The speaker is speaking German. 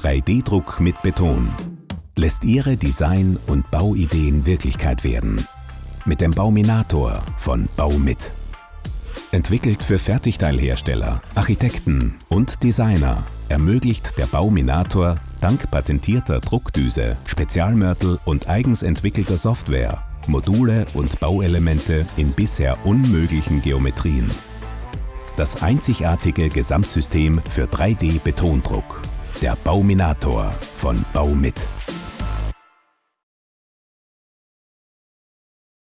3D-Druck mit Beton lässt Ihre Design- und Bauideen Wirklichkeit werden. Mit dem Bauminator von Baumit. Entwickelt für Fertigteilhersteller, Architekten und Designer ermöglicht der Bauminator dank patentierter Druckdüse, Spezialmörtel und eigens entwickelter Software Module und Bauelemente in bisher unmöglichen Geometrien. Das einzigartige Gesamtsystem für 3D-Betondruck. Der Bauminator von Baumit.